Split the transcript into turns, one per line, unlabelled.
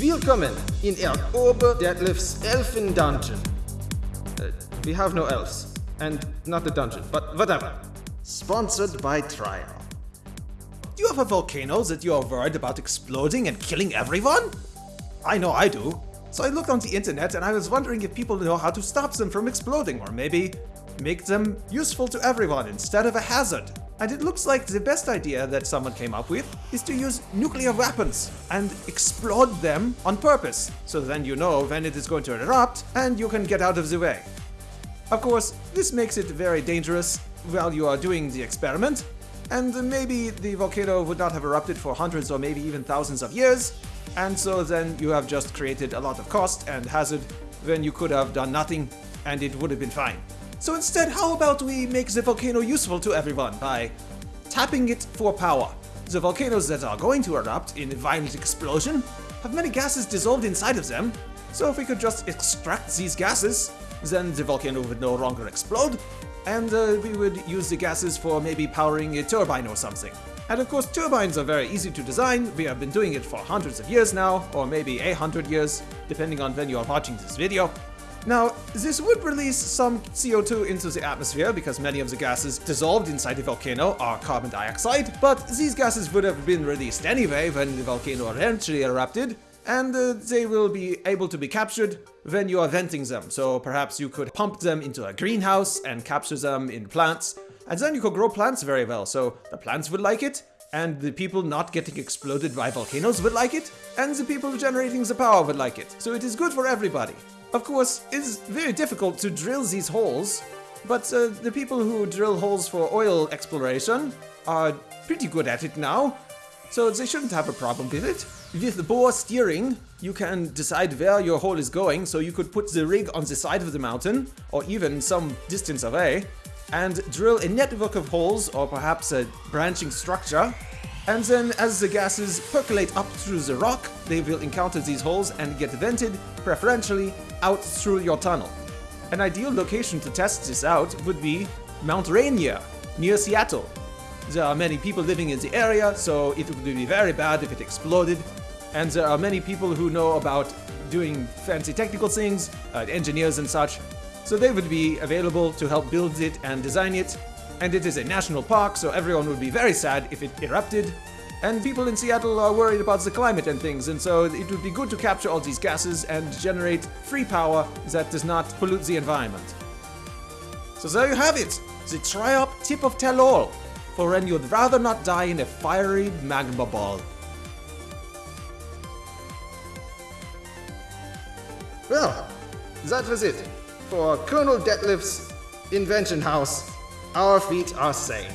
Willkommen in Erg Ober Detlef's Elfen Dungeon. Uh, we have no elves. And not the dungeon, but whatever.
Sponsored by Trial.
Do you have a volcano that you are worried about exploding and killing everyone? I know I do. So I looked on the internet and I was wondering if people know how to stop them from exploding or maybe make them useful to everyone instead of a hazard. And it looks like the best idea that someone came up with is to use nuclear weapons and explode them on purpose. So then you know when it is going to erupt and you can get out of the way. Of course, this makes it very dangerous while you are doing the experiment, and maybe the volcano would not have erupted for hundreds or maybe even thousands of years, and so then you have just created a lot of cost and hazard when you could have done nothing and it would have been fine. So instead, how about we make the volcano useful to everyone by tapping it for power? The volcanoes that are going to erupt in a violent explosion have many gases dissolved inside of them, so if we could just extract these gases, then the volcano would no longer explode, and uh, we would use the gases for maybe powering a turbine or something. And of course, turbines are very easy to design. We have been doing it for hundreds of years now, or maybe a hundred years, depending on when you are watching this video. Now, this would release some CO2 into the atmosphere because many of the gases dissolved inside the volcano are carbon dioxide, but these gases would have been released anyway when the volcano eventually erupted, and uh, they will be able to be captured when you are venting them. So perhaps you could pump them into a greenhouse and capture them in plants, and then you could grow plants very well. So the plants would like it, and the people not getting exploded by volcanoes would like it, and the people generating the power would like it. So it is good for everybody. Of course, it's very difficult to drill these holes, but uh, the people who drill holes for oil exploration are pretty good at it now, so they shouldn't have a problem with it. With the bore steering, you can decide where your hole is going, so you could put the rig on the side of the mountain, or even some distance away, and drill a network of holes, or perhaps a branching structure, and then as the gases percolate up through the rock, they will encounter these holes and get vented, preferentially, out through your tunnel. An ideal location to test this out would be Mount Rainier, near Seattle. There are many people living in the area, so it would be very bad if it exploded. And there are many people who know about doing fancy technical things, uh, engineers and such, so they would be available to help build it and design it, and it is a national park, so everyone would be very sad if it erupted. And people in Seattle are worried about the climate and things, and so it would be good to capture all these gases and generate free power that does not pollute the environment. So there you have it, the Triop tip of tell-all, for when you'd rather not die in a fiery magma ball.
Well, that was it. For Colonel Detlef's Invention House, our feet are sane.